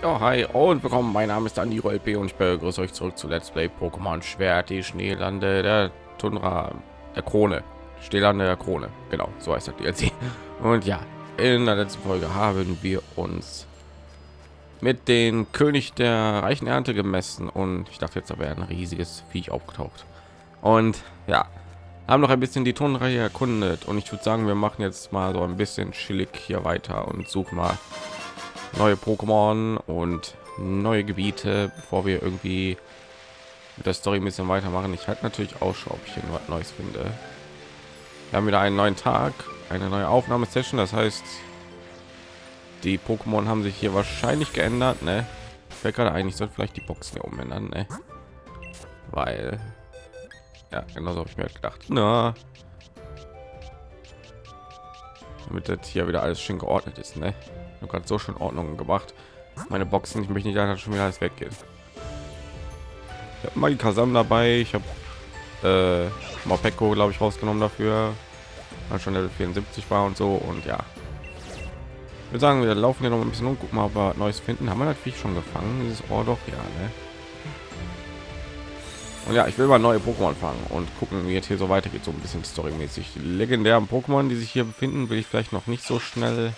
Ja, hi und willkommen. Mein Name ist Andi Rolp und ich begrüße euch zurück zu Let's Play Pokémon Schwert, die Schneelande der Tundra, der Krone, Schneelande der Krone. Genau, so heißt das DLC. Und ja, in der letzten Folge haben wir uns mit den König der reichen Ernte gemessen und ich dachte jetzt, da wäre ein riesiges Viech aufgetaucht. Und ja, haben noch ein bisschen die hier erkundet und ich würde sagen, wir machen jetzt mal so ein bisschen chillig hier weiter und suchen mal neue Pokémon und neue Gebiete, bevor wir irgendwie mit der Story ein bisschen weitermachen. Ich halte natürlich Ausschau, ob ich hier was Neues finde. Wir haben wieder einen neuen Tag, eine neue Aufnahmesession. Das heißt, die Pokémon haben sich hier wahrscheinlich geändert. Ne? Fällt gerade eigentlich soll vielleicht die Boxen hier umändern, ne? weil ja, genau so habe ich mir halt gedacht. Na, damit das hier wieder alles schön geordnet ist, ne? Ich gerade so schon Ordnung gemacht. Meine Boxen, ich möchte nicht einfach schon wieder alles weggehen. Ich habe mal die Kasam dabei. Ich habe äh, Mopeko, glaube ich, rausgenommen dafür, weil schon Level 74 war und so. Und ja, ich würde sagen, wir laufen hier noch ein bisschen und gucken mal, ob wir Neues finden. Haben wir natürlich schon gefangen, dieses Ohr doch, ja, ne? Und ja, ich will mal neue Pokémon fangen und gucken, wie jetzt hier so weitergeht, so ein bisschen storymäßig. Die legendären Pokémon, die sich hier befinden, will ich vielleicht noch nicht so schnell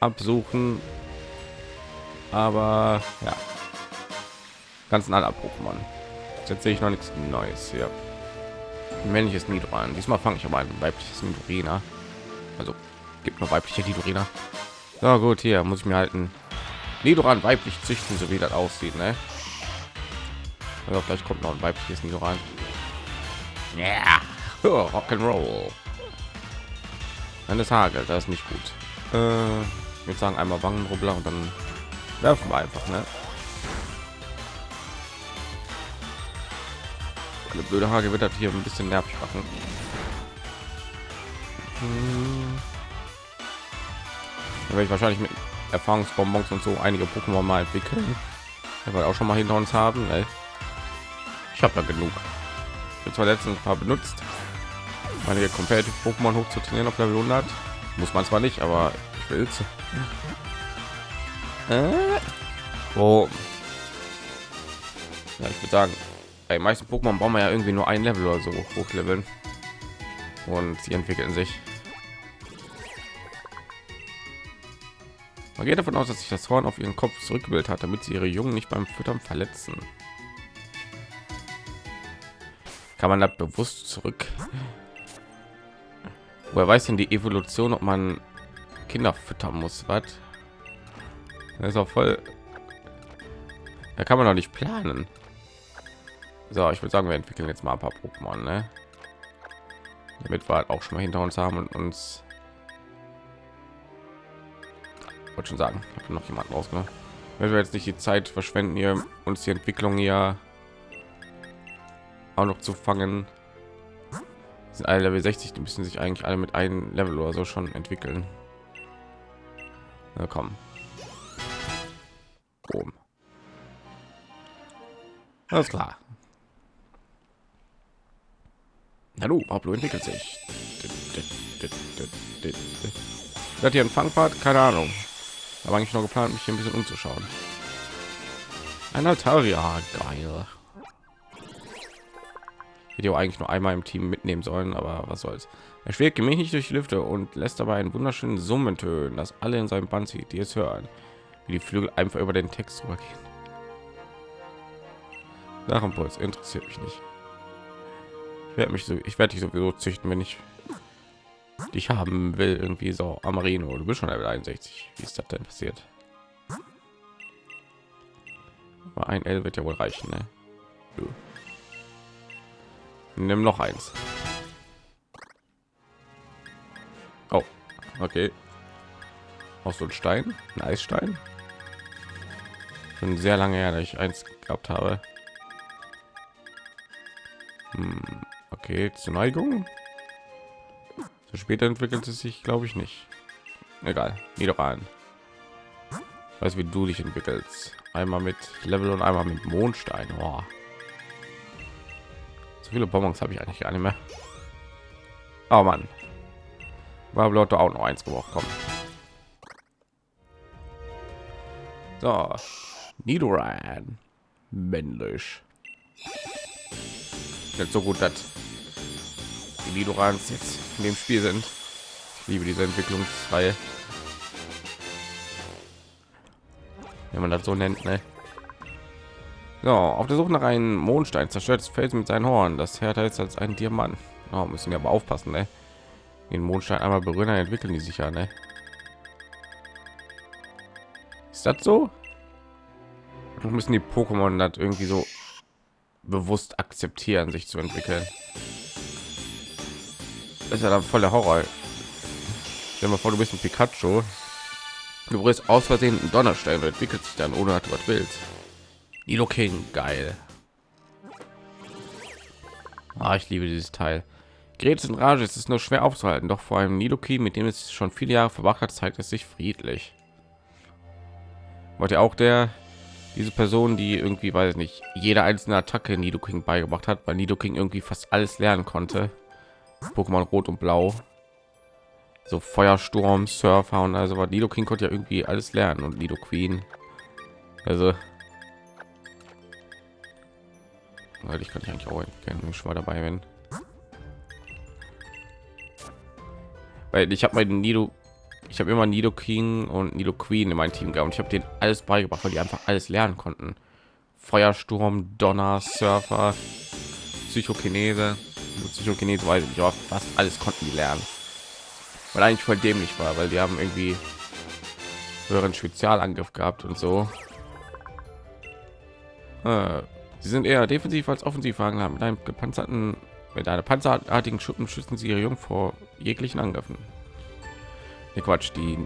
absuchen. Aber ja, ganzen aller Pokémon. Jetzt sehe ich noch nichts Neues hier. Ein männliches Nidoran. Diesmal fange ich aber ein weibliches Nidorina. Also gibt nur weibliche Nidorina. Na gut, hier muss ich mir halten. Nidoran weiblich züchten, so wie das aussieht, ne? Also vielleicht kommt noch ein weibliches Nidoran. Ja, yeah. oh, Rock'n'Roll. Wenn es hagelt, das ist nicht gut. Äh, würde sagen einmal Wangenrubbler und dann werfen wir einfach, ne? Eine blöde Hage wird das hier ein bisschen nervig machen. Hm. werde ich wahrscheinlich mit Erfahrungsbonbons und so einige Pokémon mal entwickeln. Er auch schon mal hinter uns haben. Ey. Ich habe da genug. Ich zwar letztens ein paar benutzt, meine Competitive Pokémon hoch zu trainieren auf Level 100. Muss man zwar nicht, aber ich will es. Äh? Oh. Ja, ich würde sagen, bei meisten Pokémon brauchen wir ja irgendwie nur ein Level oder so hochleveln. Und sie entwickeln sich. Man geht davon aus, dass sich das Horn auf ihren Kopf zurückgebildet hat, damit sie ihre Jungen nicht beim Füttern verletzen. kann man das bewusst zurück woher weiß denn die evolution ob man kinder füttern muss was? Das ist auch voll da kann man doch nicht planen. So ich würde sagen wir entwickeln jetzt mal ein paar pokémon ne? damit wir halt auch schon mal hinter uns haben und uns wollte schon sagen ich habe noch jemanden rausgenommen. Wenn wir jetzt nicht die zeit verschwenden hier uns die entwicklung hier auch noch zu fangen. Sind alle level 60 die müssen sich eigentlich alle mit einem level oder so schon entwickeln Na komm. Boom. alles klar. Hallo Pablo entwickelt sich. Hat hier ein Fangpart keine Ahnung. Aber eigentlich noch geplant mich hier ein bisschen umzuschauen. Ein Altaria geil. Video eigentlich nur einmal im Team mitnehmen sollen, aber was soll's. Er schwebt gemächlich durch die Lüfte und lässt dabei einen wunderschönen Summen tönen, das alle in seinem Band sieht, die es hören, wie die Flügel einfach über den Text rübergehen. Drachenpuls interessiert mich nicht. Ich werde mich so, ich werde dich sowieso züchten, wenn ich dich haben will, irgendwie so Amarino. Du bist schon Level 61. Wie ist das denn passiert? Aber ein L wird ja wohl reichen, ne? Nimm noch eins. Okay. Aus so ein Stein, ein Eisstein. Schon sehr lange her, dass ich eins gehabt habe. Hm, okay, zur Neigung. So später entwickelt es sich, glaube ich, nicht. Egal, wieder an. Weiß wie du dich entwickelst. Einmal mit Level und einmal mit Mondstein. Oh. So viele Bonbons habe ich eigentlich gar nicht mehr. Oh Mann. War Leute auch noch eins gebraucht kommen. So, Nidoran, männlich. Nicht so gut, dass die Nidorans jetzt in dem Spiel sind. Ich liebe diese Entwicklungsreihe. Wenn man das so nennt, ne? So, auf der Suche nach einem Mondstein zerstört das Felsen mit seinen Horn. Das härter ist als ein Diamant. Oh, müssen wir aber aufpassen, ne? Den Mondstein einmal berühren, entwickeln die sich ja, ne? Ist das so? müssen die Pokémon das irgendwie so bewusst akzeptieren, sich zu entwickeln. Das ist ja dann voll der Horror. Stell mal vor, du bist ein Pikachu. Du brichst aus Versehen einen Donnerstein und entwickelt sich dann ohne dass was willst. Nilo King, geil. Ah, ich liebe dieses Teil. Gerät in Rage ist es nur schwer aufzuhalten, doch vor allem Nidoking, mit dem es schon viele Jahre verbracht hat, zeigt es sich friedlich. Wollte auch der diese Person, die irgendwie weiß nicht, jede einzelne Attacke Nidoking beigebracht hat, weil Nidoking irgendwie fast alles lernen konnte. Pokémon Rot und Blau, so Feuersturm, Surfer und also war Nidoking konnte ja irgendwie alles lernen und Nido Queen. Also ich kann ich eigentlich auch gerne schon mal dabei wenn weil ich habe meinen Nido ich habe immer Nido King und Nido Queen in meinem Team gehabt und ich habe den alles beigebracht, weil die einfach alles lernen konnten. Feuersturm, Donner, Surfer, Psychokinese, Psychokinese weiß ich aber fast alles konnten die lernen. Weil eigentlich voll dämlich war, weil die haben irgendwie höheren Spezialangriff gehabt und so. Äh, sie sind eher defensiv als offensiv haben. Mit einem gepanzerten, mit einer panzerartigen Schuppen schützen sie ihre Jungen vor jeglichen Angriffen. Nee, Quatsch, die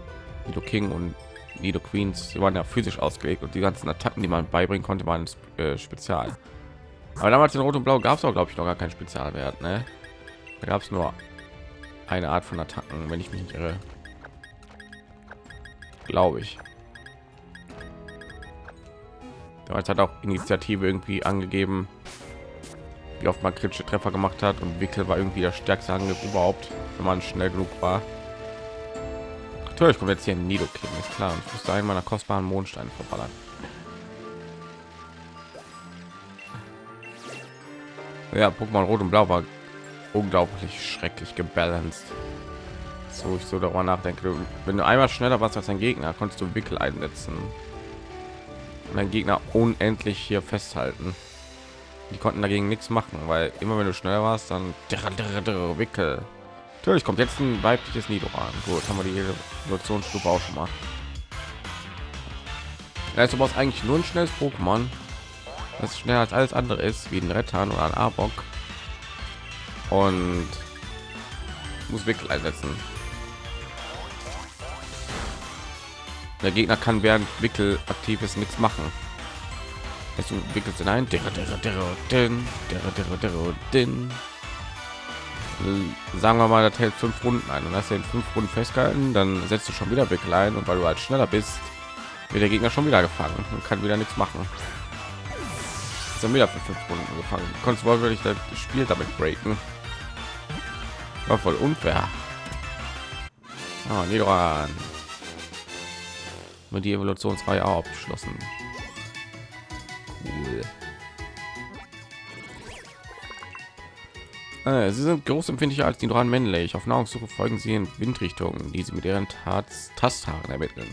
Nido King und Nido Queens waren ja physisch ausgelegt und die ganzen Attacken, die man beibringen konnte, waren äh, spezial. Aber damals in Rot und Blau gab es auch, glaube ich, noch gar keinen Spezialwert. Ne? Da gab es nur eine Art von Attacken, wenn ich mich nicht irre. Glaube ich. Damals hat auch Initiative irgendwie angegeben, wie oft man kritische Treffer gemacht hat und Wickel war irgendwie der stärkste Angriff überhaupt, wenn man schnell genug war. Natürlich kommt jetzt hier ein Nidoking, ist klar. Und ich muss einen meiner kostbaren Mondsteine verballern. Ja, Pokémon Rot und Blau war unglaublich schrecklich gebalanced. So ich so darüber nachdenke, wenn du einmal schneller warst als ein Gegner, konntest du Wickel einsetzen. Und ein Gegner unendlich hier festhalten. Die konnten dagegen nichts machen, weil immer wenn du schneller warst, dann Wickel Natürlich kommt jetzt ein weibliches Nidoran. Gut, haben wir die Evolutionsstufe auch schon mal. Also brauchst eigentlich nur ein schnelles Pokémon, das schneller als alles andere ist, wie ein Rettern oder ein Arbok. Und muss Wickel einsetzen. Der Gegner kann während Wickel aktiv ist nichts machen. Du wickelst in ein. Sagen wir mal das hält fünf runden ein. Und hast den fünf runden festgehalten dann setzt du schon wieder wickel und weil du halt schneller bist wird der gegner schon wieder gefangen und kann wieder nichts machen. Ist dann wieder für fünf runden gefangen. Konntest wirklich das spiel damit breaken. War voll unfair. Ah, Nidoran. Mit die evolutionsreihe abgeschlossen cool. Äh, sie sind großempfindlicher als die dran männlich. Auf Nahrungssuche folgen sie in Windrichtungen, die sie mit ihren Tasthaaren ermitteln.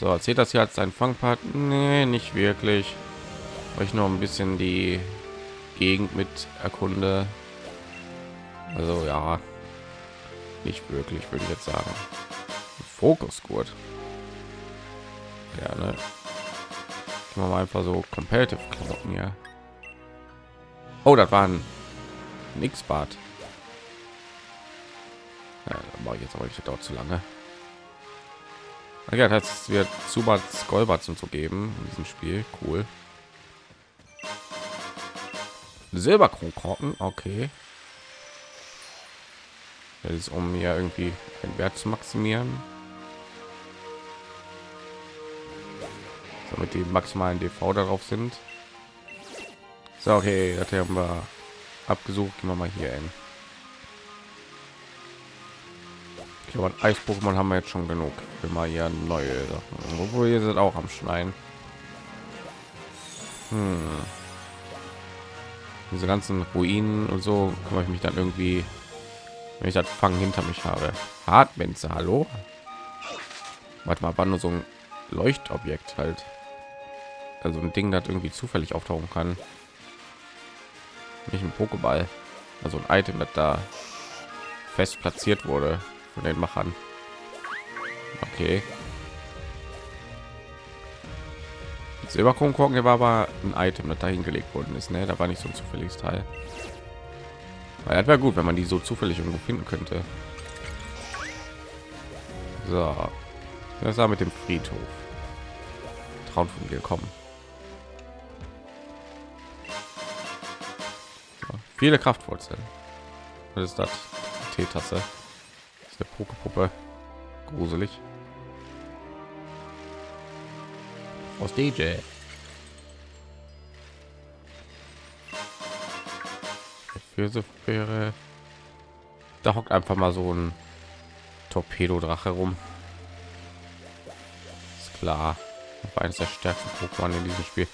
So, erzählt das hier als ein Fangpart? Nee, nicht wirklich. Weil ich noch ein bisschen die Gegend mit erkunde. Also ja, nicht wirklich, würde ich jetzt sagen. Fokusgurt. Ja, ne? Machen wir mal einfach so competitive Klamotten hier. Oh, das war ein X-Bad. Ja, ich jetzt aber nicht dort zu lange. Ja, das wird Zubats Golbats und so geben in diesem Spiel. Cool. Silberkronkorken, okay. Das ist um mir irgendwie den Wert zu maximieren. Damit die maximalen DV darauf sind. So, okay, das haben wir abgesucht. Gehen wir mal hier hin. Ich glaube, Eis-Pokémon haben wir jetzt schon genug. Immer hier neue Sachen. Obwohl ihr seid auch am Schneien. Hm. Diese ganzen Ruinen und so kümmere ich mich dann irgendwie, wenn ich das Fangen hinter mich habe. Hartmenze, hallo? Warte mal, war nur so ein Leuchtobjekt halt. Also ein Ding, das irgendwie zufällig auftauchen kann. Nicht ein Pokéball. Also ein Item, das da fest platziert wurde von den Machern. Okay. Silberkronkorken war aber ein Item, das dahin gelegt worden ist. Ne? Da war nicht so ein zufälliges Teil. Weil das wäre gut, wenn man die so zufällig irgendwo finden könnte. So, das war mit dem Friedhof. Traum von dir kommen. Viele Kraftwurzeln. Was ist das? Teetasse. Das ist der Pokepuppe. Gruselig. Aus DJ. Wäre da hockt einfach mal so ein Torpedo-Drache rum. Ist klar. Eines der stärksten Pokémon in diesem Spiel.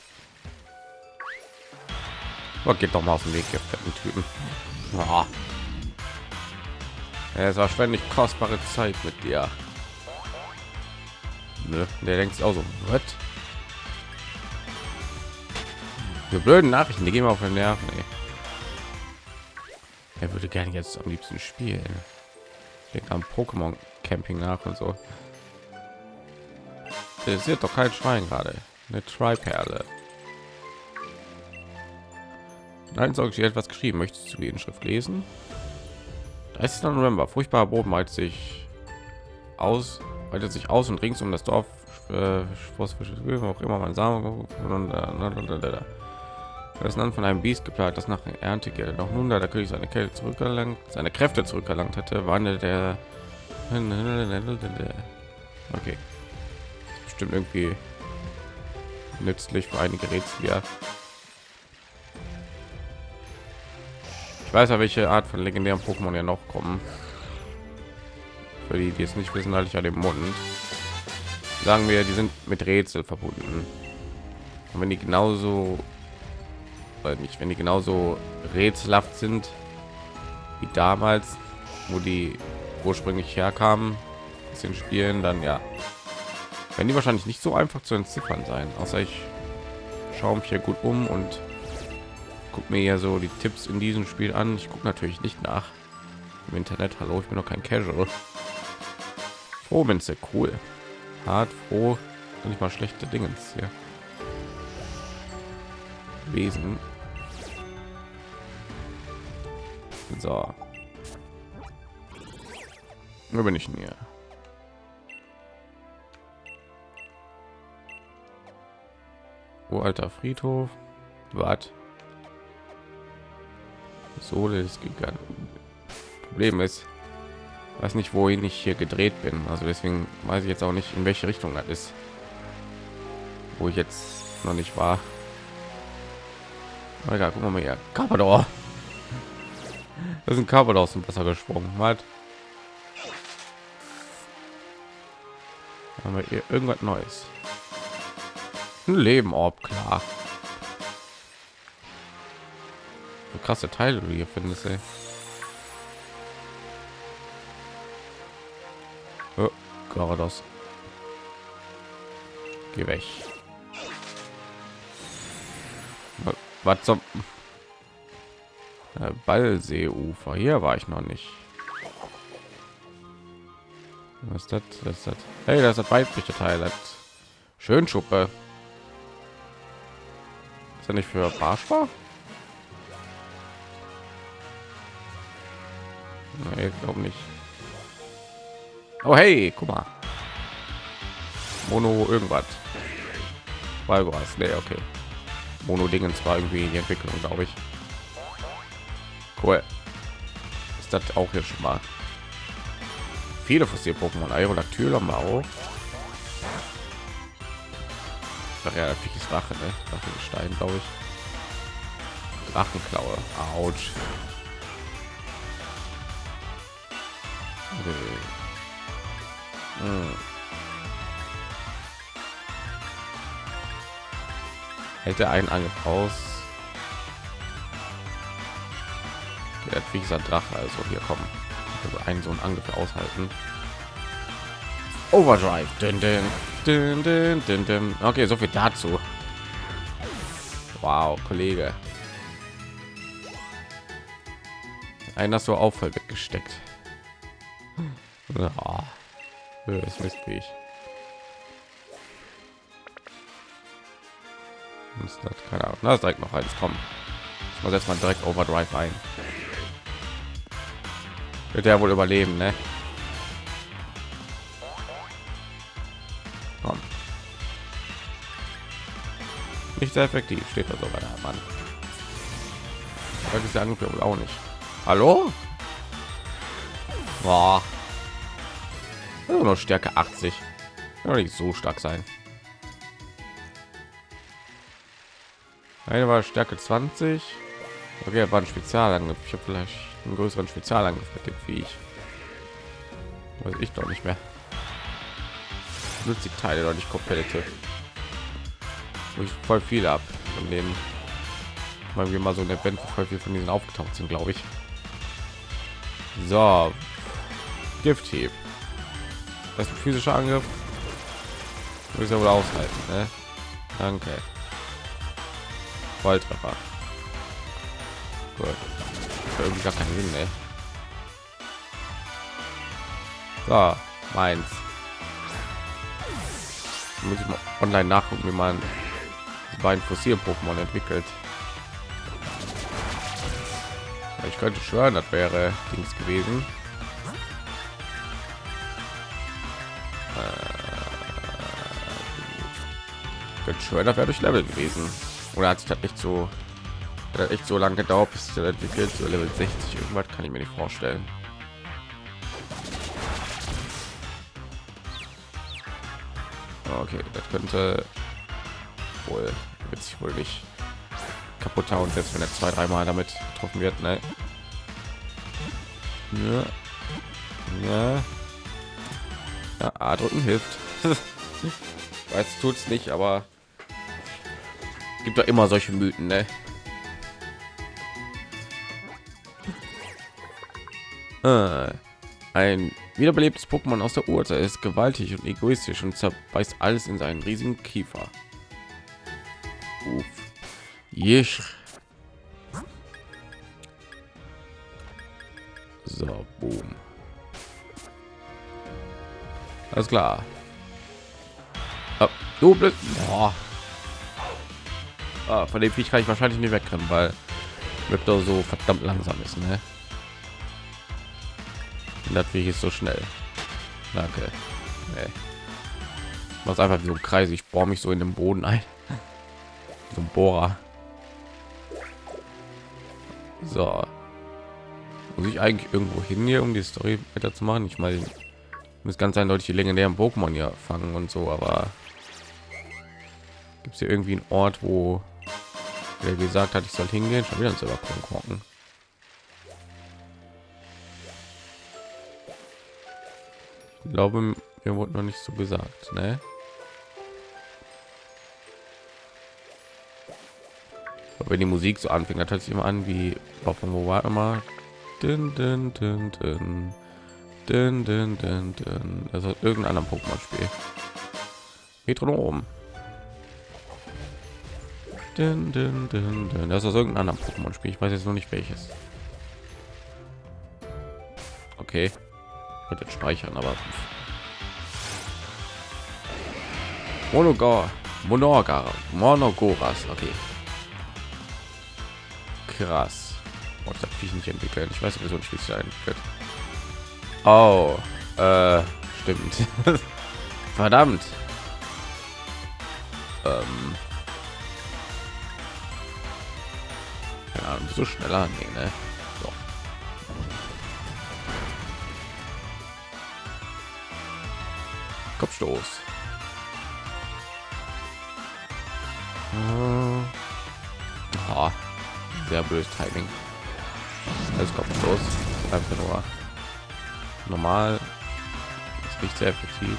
Aber geht doch mal auf den Weg, fetten Typen. Oh. Es war ständig kostbare Zeit mit dir. Nö, der denkt auch so, was? Die blöden Nachrichten, die gehen auf den Nerven. Ey. Er würde gerne jetzt am liebsten spielen. Denkt am Pokémon Camping nach und so. Das ist doch kein Schwein gerade. Eine Triperle. Nein, soll ich dir etwas geschrieben? Möchtest du die Inschrift lesen? 30. November. Furchtbarer Boden weitet sich aus, weitet sich aus und rings um das Dorf äh, auch immer mein Samen das Land von einem Biest geplagt, das nach Ernte gilt. Doch nun, da der König seine Kälte zurückerlangt, seine Kräfte zurückerlangt hatte, wandelt der okay bestimmt irgendwie nützlich für einige Rätsel ich weiß ja welche art von legendären pokémon ja noch kommen. Für die die es nicht wissen halte ich ja den mund. Sagen wir die sind mit rätsel verbunden. Und wenn die genauso weil nicht wenn die genauso rätselhaft sind wie damals wo die ursprünglich herkamen sind spielen dann ja. Wenn die wahrscheinlich nicht so einfach zu entziffern sein außer ich schaue mich hier gut um und guck mir ja so die tipps in diesem spiel an. Ich gucke natürlich nicht nach im internet. Hallo ich bin noch kein casual. Froh bin sehr cool. Hart froh. Nicht mal schlechte dinge hier wesen so. Wo bin ich denn hier? Alter Friedhof. Was? Sohle ist gegangen. Problem ist, weiß nicht, wohin ich hier gedreht bin. Also deswegen weiß ich jetzt auch nicht, in welche Richtung das ist. Wo ich jetzt noch nicht war. Egal, gucken wir mal hier. Carpador. Das ist Carpador aus dem Wasser gesprungen. Was? Haben wir hier irgendwas Neues? ein Leben ob klar. Krasse Teile du hier findest, ey. Oh, Garados. Geh weg. Was zum äh, Ballseeufer? Hier war ich noch nicht. Was ist das? das, ist das? Hey, das ist weibliche Teil. Schön Schuppe. Ist er nicht für Barspar? Nee, glaube nicht. Oh hey, guck mal. Mono irgendwas. Weil was? Nee, okay. Mono Dingen zwar irgendwie in die Entwicklung, glaube ich. Cool. Ist das auch hier schon mal? Viele Fossil Pokémon, Aerodactyl haben wir auch. Ach ja, ist Drache, ne? Drachenstein, glaube ich. Drachenklaue. Autsch. Hm. Hätte einen Angriff aus. Der hat wie gesagt Drache, also hier kommen. Also einen so einen Angriff aushalten. Overdrive. Dün, dün, dün, dün, dün, dün. Okay, so viel dazu. Wow, Kollege. Einer so Auffall weggesteckt. Ja, das wie ich. Das hat keine Ahnung. Na, direkt noch eins kommen. Ich muss jetzt mal direkt Overdrive ein. Wird er wohl überleben, ne? Komm. Nicht sehr effektiv, steht da sogar da, Mann. Das ist der Angriff wohl auch nicht. Hallo? Boah. Nur noch Stärke 80. Kann nicht so stark sein. Eine war Stärke 20. Okay, war ein Spezialangriff. Ich habe vielleicht einen größeren Spezialangriff mit dem Viech. Weiß ich doch nicht mehr. Nutzt die Teile doch nicht kompetitiv. Ich voll viel ab von denen. Weil wir mal so ein Event voll viel von diesen aufgetaucht sind, glaube ich. So. Gifthieb. Das ist ein physischer Angriff. Muss ja wohl aushalten, ne? Danke. Volltreffer. Gut. Irgendwie gar keinen Sinn, ne? So, meins. Muss ich mal online nachgucken, wie man die beiden Fossil-Pokémon entwickelt. Ich könnte schwören, das wäre Dings gewesen. Äh, schwören, das wäre durch Level gewesen. Oder hat sich das nicht so hat echt so lange gedauert, bis er entwickelt, so Level 60 irgendwas kann ich mir nicht vorstellen. Okay, das könnte wohl wird sich wohl nicht kaputt hauen, selbst wenn er zwei, dreimal damit getroffen wird. Ne? Ja. Ja. ja A drücken hilft. Weiß tut es nicht, aber gibt doch immer solche Mythen, ne? Ah, ein wiederbelebtes Pokémon aus der Urzeit ist gewaltig und egoistisch und zerbeißt alles in seinen riesigen Kiefer. Uff. Jisch. So, boom. Alles klar. Oh, du blöd. Boah. Ah, von dem Viech kann ich wahrscheinlich nicht wegrennen, weil Riptor so verdammt langsam ist, ne? Wie ist so schnell. Danke. Nee. Was einfach so ein Kreis. Ich bohre mich so in den Boden ein. So ein Bohrer. So. Muss ich eigentlich irgendwo hin hier, um die Story weiter zu machen? Ich meine, muss ganz eindeutig die legendären Pokémon ja fangen und so, aber gibt es hier irgendwie einen Ort, wo er gesagt hat, ich soll hingehen? Schon wieder ein Silberkorn Ich glaube, mir wurde noch nicht so gesagt, ne? Aber wenn die Musik so anfängt, dann hört sich immer an wie von wo war immer dün, dün, dün, dün. Dün, dün, dün, dün. Also irgendein anderen Pokémon-Spiel. Metronom. Dün, dün, dün, dün. Das ist irgendein anderer Pokémon-Spiel. Ich weiß jetzt noch nicht welches. Okay könnte speichern aber Monogor, Monogar, Monogoras, okay. Krass. Oh, das ich nicht entwickelt. Ich weiß nicht, wie es entwickelt. Oh, äh, stimmt. Verdammt. Ähm. Ja, so schneller, nee, ne? Kopfstoß. Oh, sehr böse Timing. Als Kopfstoß. Einfach nur normal. nicht sehr effektiv.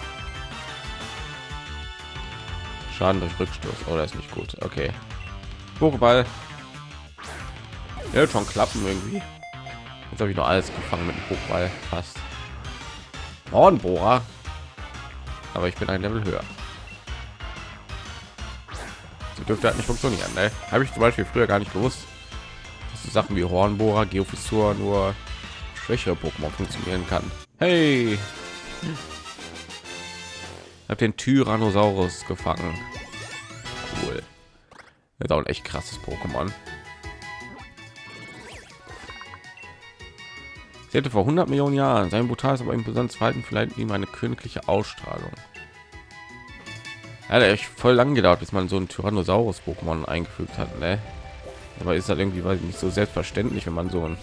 Schaden durch Rückstoß. Oh, ist nicht gut. Okay. Pokéball. Ja, schon klappen irgendwie. Jetzt habe ich noch alles gefangen mit dem Pokéball. Fast. Hornbohrer. Aber ich bin ein Level höher. So dürfte halt nicht funktionieren. Ne? Habe ich zum Beispiel früher gar nicht gewusst. Dass so Sachen wie Hornbohrer, Geofissur nur schwächere Pokémon funktionieren kann. Hey! habe den Tyrannosaurus gefangen. Cool. Das ist auch ein echt krasses Pokémon. Sie hätte vor 100 Millionen Jahren sein brutales, aber imposantes Verhalten vielleicht ihm eine königliche Ausstrahlung. Ja, echt voll lang gedauert, bis man so ein Tyrannosaurus Pokémon eingefügt hat, ne? Aber ist halt irgendwie weiß ich nicht so selbstverständlich, wenn man so ein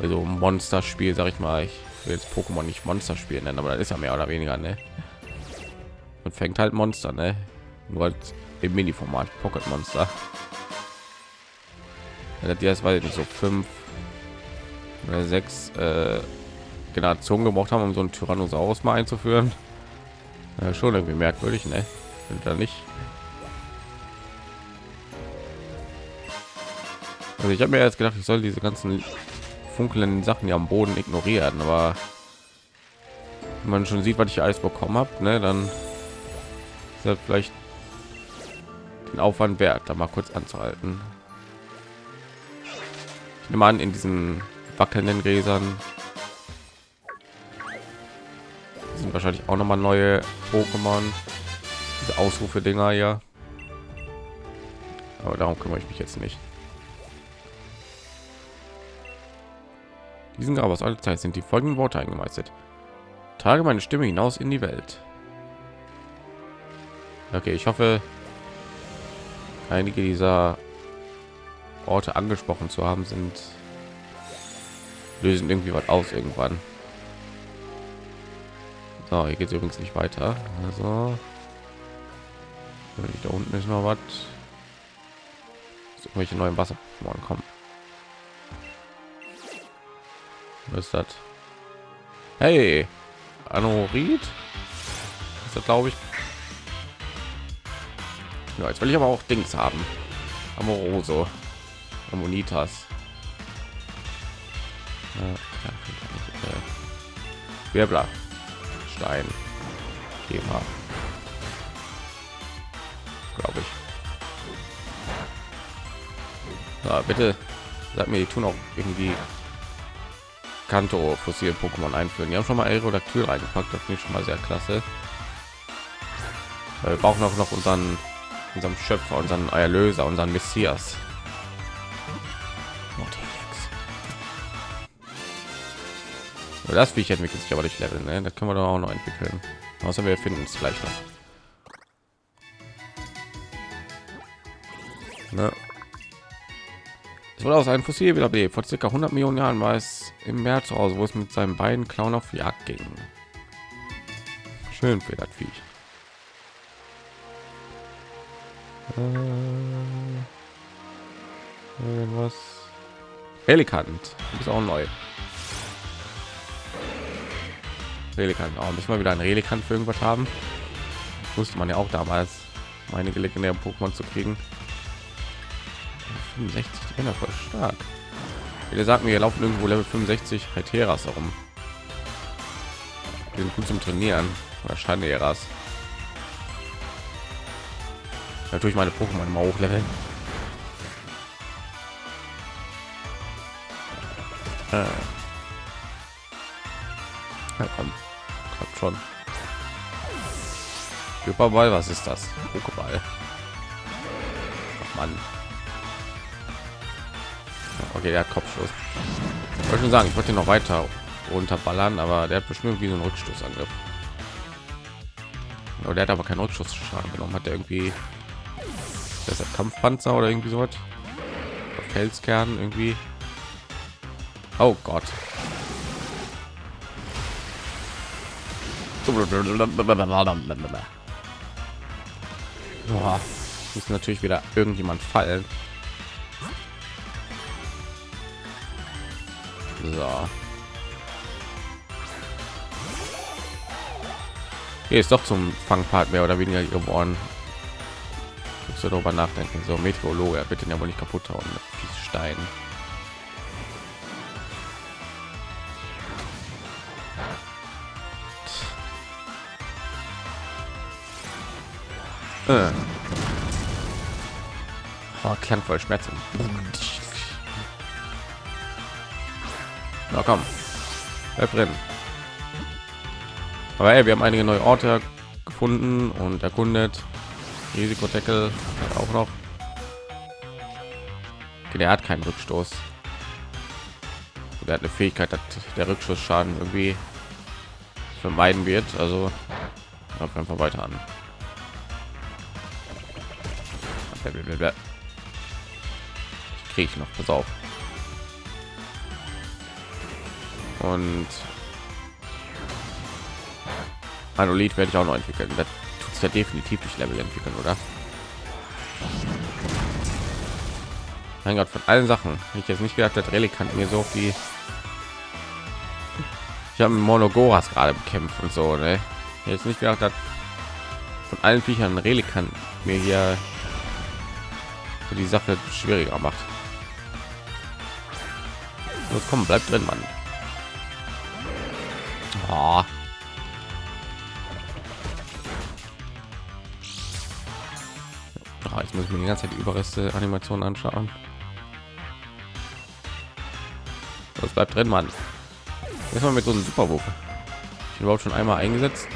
also Monster-Spiel, sag ich mal, ich will jetzt Pokémon nicht Monster-Spiel nennen, aber das ist ja mehr oder weniger, ne? Und fängt halt Monster, ne? Nur halt im Mini-Format Pocket Monster. Ja, ist, weiß ich nicht, so fünf sechs äh, Generationen gebraucht haben, um so ein Tyrannosaurus mal einzuführen. Ja, schon irgendwie merkwürdig, ne? Da nicht. Also ich habe mir jetzt gedacht, ich soll diese ganzen funkelnden Sachen ja am Boden ignorieren, aber man schon sieht, was ich alles bekommen habe, ne, dann ist das vielleicht den Aufwand wert, da mal kurz anzuhalten. Ich nehme an, in diesen wackelnden Gräsern sind wahrscheinlich auch noch mal neue Pokémon, diese Ausrufe Dinger ja. Aber darum kümmere ich mich jetzt nicht. Diesen Grab aus aller Zeit sind die folgenden Worte eingemeißelt. Trage meine Stimme hinaus in die Welt. Okay, ich hoffe, einige dieser Orte angesprochen zu haben, sind lösen irgendwie was aus irgendwann. So, hier geht es übrigens nicht weiter. Also da unten ist noch was. Welche neuen Wasser kommen. Was ist das? Hey, Anorid? Ist das glaube ich? Ja, jetzt will ich aber auch Dings haben. Amoroso, Ammonitas. Wirbler, Stein, Thema, glaube ich. Ja, bitte sag mir, die tun auch irgendwie Kanto fossilen Pokémon einführen. Die haben schon mal Aerodactyl reingepackt, das finde ich schon mal sehr klasse. Wir brauchen auch noch unseren unserem Schöpfer, unseren Erlöser, unseren Messias. Das wie ich entwickelt sich aber durch Level, ne? Das können wir doch auch noch entwickeln. Außer wir finden es gleich noch. Ne? Es wurde aus einem Fossil wieder Vor circa 100 Millionen Jahren war es im Meer zu Hause, wo es mit seinen beiden Clown auf Jagd ging. Schön für das Viech. Äh, irgendwas. Relikant. Ist auch neu. Relikant. Auch nicht mal wieder ein Relikant für irgendwas haben. Musste man ja auch damals meine legendären Pokémon zu kriegen. 65 Trainer voll stark. Viele sagen mir, laufen irgendwo Level 65 Heteras herum. Die sind gut zum Trainieren. Oder Schanderas. Natürlich meine Pokémon mal hochleveln. Äh. Ja, komm. Klappt schon. Überball, was ist das? Pokéball. Mann. Okay, der hat Kopfschuss. Ich wollte schon sagen, ich wollte noch weiter runterballern, aber der hat bestimmt wie so einen Rückstoßangriff. Aber der hat aber keinen Rückschuss-Schaden genommen. Hat er irgendwie das ist Kampfpanzer oder irgendwie so was? Felskern irgendwie. Oh Gott. Muss natürlich wieder irgendjemand fallen. So. Hier ist doch zum Fangpart mehr oder weniger geworden. Muss darüber nachdenken. So Meteorologe, den ja wohl nicht kaputt hauen Stein. Äh. Oh, klang voll Schmerzen. Na komm, bleib drin. Aber ey, wir haben einige neue Orte gefunden und erkundet. Risikodeckel auch noch. Okay, der hat keinen Rückstoß. Der hat eine Fähigkeit, dass der Rückschussschaden irgendwie vermeiden wird. Also einfach weiter an. Kriege ich noch, pass auf. Und Anolit werde ich auch noch entwickeln. Das tut ja definitiv durch Level entwickeln, oder? Mein Gott, von allen Sachen. Ich jetzt nicht gedacht, dass Relikanten mir so die ich habe Monogoras gerade bekämpft und so, ne? Jetzt nicht gedacht, dass von allen Viechern Relikanten mir hier die Sache schwieriger macht. Los, komm, bleibt drin, Mann. Oh. Oh, jetzt muss ich mir die ganze Zeit die Überreste Animation anschauen. Das bleibt drin, Mann. Jetzt mal mit so einem Superwurf. Ich überhaupt schon einmal eingesetzt.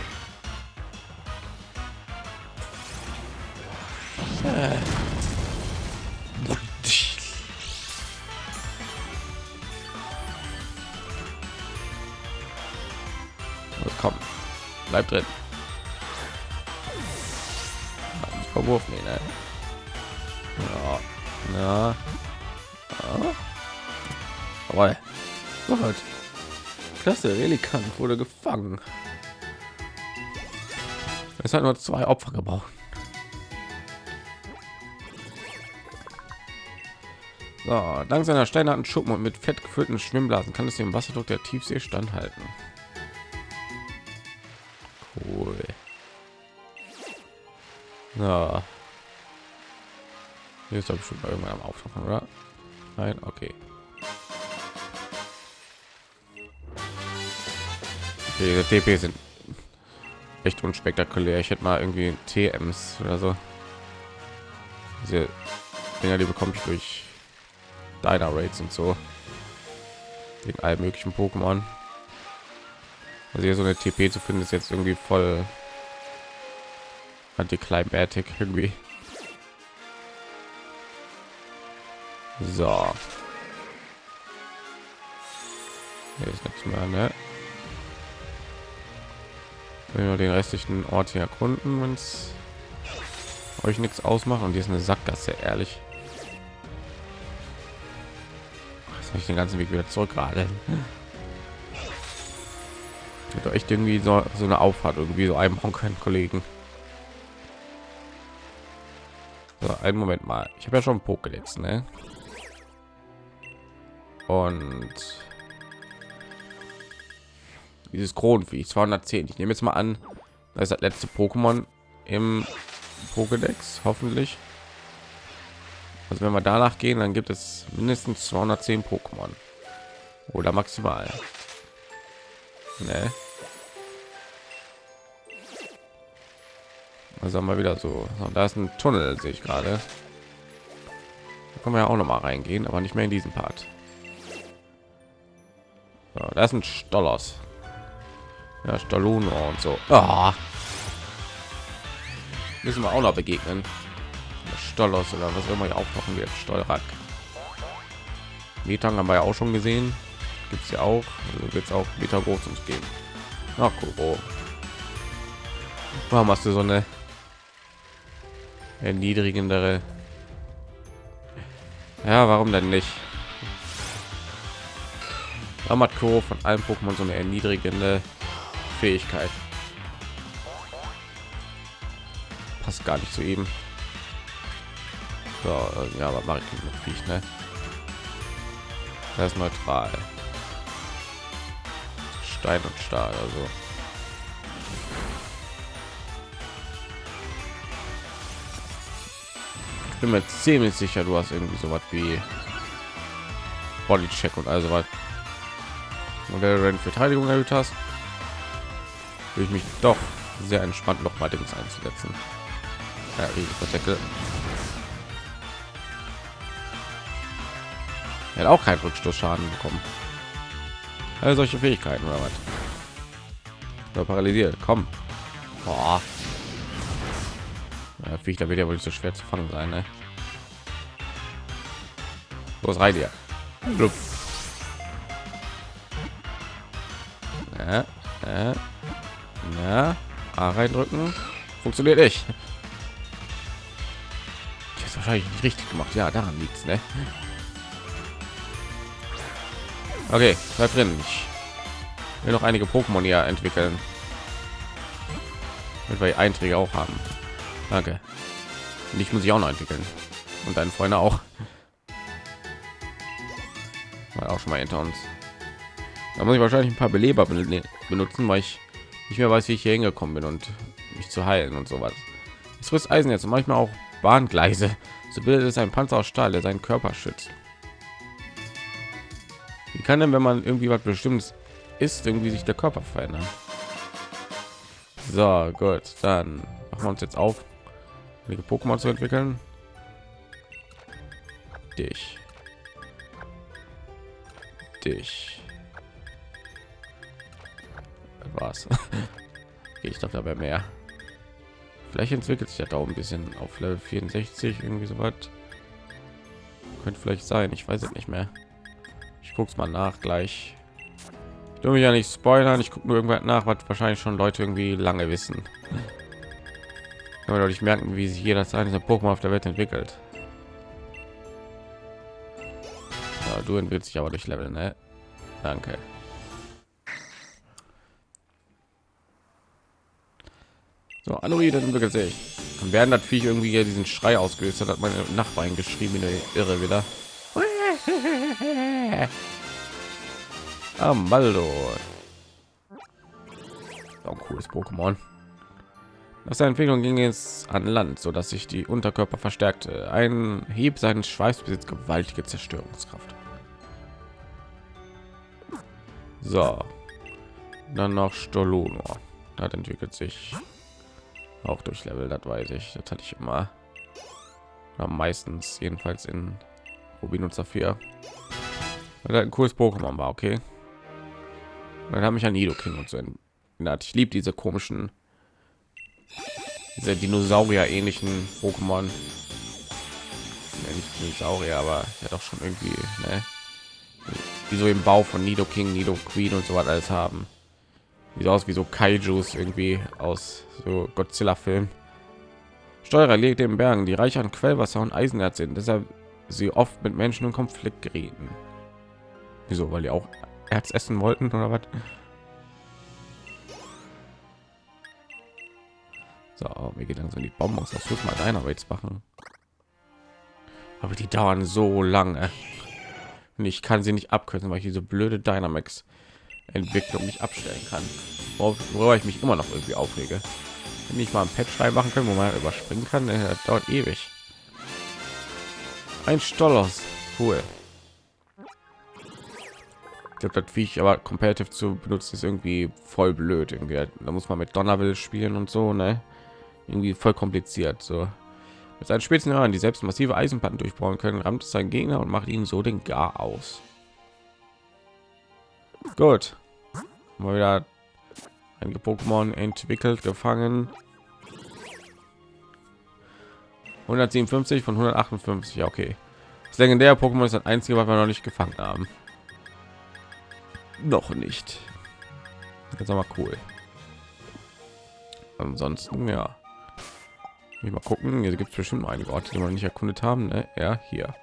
Bleib drin. Verwurf, nee, ne? Ja. Ja. ja. Aber Gott. Klasse, Relikan wurde gefangen. Es hat nur zwei Opfer gebraucht. So, dank seiner steinernen Schuppen und mit fett gefüllten Schwimmblasen kann es dem Wasserdruck der Tiefsee standhalten. Cool. Ja. Hier ist doch bestimmt irgendwann am Auftauchen, oder? Nein, okay. Okay, TP sind echt unspektakulär. Ich hätte mal irgendwie TMs oder so. Diese Dinger, die bekomme ich durch Diner Raids und so. Wegen allen möglichen Pokémon. Also hier so eine TP zu finden ist jetzt irgendwie voll antiklimatic irgendwie. So. Hier ist nichts mehr, ne? Wenn den restlichen Ort hier erkunden, wenn es euch nichts ausmacht und hier ist eine Sackgasse, ehrlich. Ich den ganzen Weg wieder zurück gerade doch echt irgendwie so, so eine Auffahrt irgendwie so einbauen können, Kollegen. So, einen Moment mal. Ich habe ja schon Pokédex, ne? Und dieses Kronenvieh 210. Ich nehme jetzt mal an, das ist das letzte Pokémon im Pokédex, hoffentlich. Also wenn wir danach gehen, dann gibt es mindestens 210 Pokémon oder maximal. Ne? Also mal wieder so. Da ist ein Tunnel, sehe ich gerade. Da können wir ja auch noch mal reingehen, aber nicht mehr in diesem Part. So, da ist ein Stollos. Ja, Stolluno und so. Oh. Müssen wir auch noch begegnen. Stollos oder was immer hier auftauchen wird. Stolrak. Metang haben wir ja auch schon gesehen. Gibt es ja auch. Also wird es auch Meter groß uns geben. Ach, Kuro. Warum hast du so eine erniedrigendere ja warum denn nicht Amatko von allen Pokémon so eine erniedrigende Fähigkeit passt gar nicht zu ihm so, äh, ja, was mache ich mit Viech, ne? Das ist neutral. Stein und Stahl, also. Ich bin mir ziemlich sicher, du hast irgendwie so was wie Body und also was. Und der Rennen Verteidigung erhöht hast, will ich mich doch sehr entspannt noch mal Dings einzusetzen. Ja, Riesen Er hat auch keinen Rückstoßschaden bekommen. Also solche Fähigkeiten oder was? Oder paralysiert. Komm. Boah. Ja, Viecher wird ja wohl nicht so schwer zu fangen sein, ne? Los rein dir. Ja, ja, ja. A reindrücken. Funktioniert nicht. Ich habe wahrscheinlich nicht richtig gemacht. Ja, daran liegt's, ne? Okay, bleib drin. Ich will noch einige Pokémon hier entwickeln. Damit wir Einträge auch haben. Danke. Und ich muss ich auch noch entwickeln. Und deine Freunde auch. War auch schon mal hinter uns. Da muss ich wahrscheinlich ein paar Beleber benutzen, weil ich nicht mehr weiß, wie ich hier hingekommen bin und mich zu heilen und sowas. Es frisst Eisen jetzt und manchmal auch Bahngleise. So bildet es ein Panzer aus Stahl, der seinen Körper schützt. Kann denn, wenn man irgendwie was Bestimmtes ist, irgendwie sich der Körper verändern? So, gut, dann machen wir uns jetzt auf, einige Pokémon zu entwickeln. Dich. Dich. Was? ich dachte aber mehr. Vielleicht entwickelt sich ja da ein bisschen auf Level 64 irgendwie so was. Könnte vielleicht sein, ich weiß es nicht mehr. Ich guck's mal nach gleich. Ich will mich ja nicht spoilern, ich gucke nur irgendwas nach, was wahrscheinlich schon Leute irgendwie lange wissen. Aber deutlich merken, wie sich jeder seine Pokémon auf der Welt entwickelt. Ja, du entwickelst sich aber durch Level, ne? Danke. So, Anoid entwickelt sich. Dann werden das Viech irgendwie diesen Schrei ausgelöst hat, hat meine Nachbarin geschrieben, in der Irre wieder. Amaldo. Auch cooles Pokémon. Nach seiner Entwicklung ging es an Land, so dass sich die Unterkörper verstärkte. Ein Hieb seines Schweiß besitzt gewaltige Zerstörungskraft. So, dann noch Stolono. Das entwickelt sich auch durch Level, das weiß ich. Das hatte ich immer. Oder meistens, jedenfalls in Rubin und Saphir. Weil ein cooles Pokémon war, okay. dann habe ich an Nidoking und so erinnert. Ich liebe diese komischen, diese Dinosaurier-ähnlichen Pokémon. Ja, nicht Dinosaurier, aber ja doch schon irgendwie, ne? die so im Bau von Nido King, Nido Queen und so was alles haben. Wie aus wie so Kaijus irgendwie aus so Godzilla-Film. Steuerer legt den Bergen, die reich an Quellwasser und Eisenerz sind, deshalb sie oft mit Menschen in Konflikt gerieten. Wieso? Weil die auch Erz essen wollten oder was? So, wir gehen langsam die Bonbons. Das muss mal deiner jetzt machen. Aber die dauern so lange. Und ich kann sie nicht abkürzen, weil ich diese blöde Dynamax Entwicklung nicht abstellen kann. Worüber ich mich immer noch irgendwie aufrege. Wenn ich mal ein Patch frei machen können, wo man überspringen kann, äh, das dauert ewig. Ein Stollos, cool. Ich glaube, das wie ich aber competitive zu benutzen ist irgendwie voll blöd. Irgendwie, da muss man mit Donnerwill spielen und so, ne? Irgendwie voll kompliziert. So mit seinen spitzen Hören, die selbst massive Eisenplatten durchbauen können, rammt es seinen Gegner und macht ihn so den Gar aus. Gut, mal wieder einige Pokémon entwickelt, gefangen. 157 von 158, ja, okay. Das legendäre Pokémon ist das einzige, was wir noch nicht gefangen haben. Noch nicht. Jetzt aber cool. Ansonsten, ja. Mal gucken. Hier gibt es bestimmt einige Orte, die wir nicht erkundet haben. Ne? Ja, hier.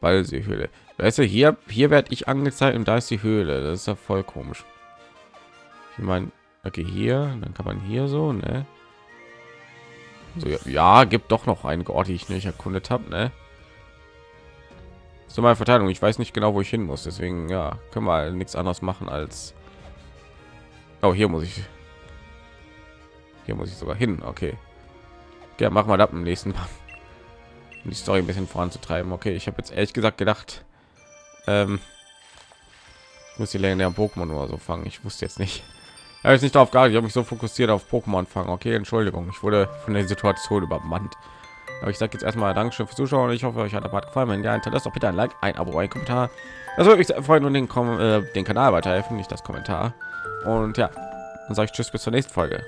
Weil sie Höhle. Weißt du, hier, hier werde ich angezeigt und da ist die Höhle. Das ist ja voll komisch. Ich meine, okay, hier, dann kann man hier so, ne? So, ja, ja, gibt doch noch einige Orte, die ich nicht erkundet habe, ne? So meine Verteilung. Ich weiß nicht genau, wo ich hin muss. Deswegen, ja, können wir nichts anderes machen als. Oh, hier muss ich. Hier muss ich sogar hin. Okay. Ja, machen wir das im nächsten Mal. um die Story ein bisschen voranzutreiben. Okay, ich habe jetzt ehrlich gesagt gedacht, ähm, ich muss die legendären Pokémon oder so fangen. Ich wusste jetzt nicht. Ich nicht darauf geachtet. Ich habe mich so fokussiert auf Pokémon fangen. Okay, Entschuldigung, ich wurde von der Situation übermannt. Aber ich sage jetzt erstmal Dankeschön fürs Zuschauen. Ich hoffe, euch hat der Part gefallen. Wenn ja, hinterlasst doch bitte ein Like, ein Abo, ein Kommentar. Das würde mich sehr freuen und den, Kom äh, den Kanal weiterhelfen, nicht das Kommentar. Und ja, dann sage ich Tschüss bis zur nächsten Folge.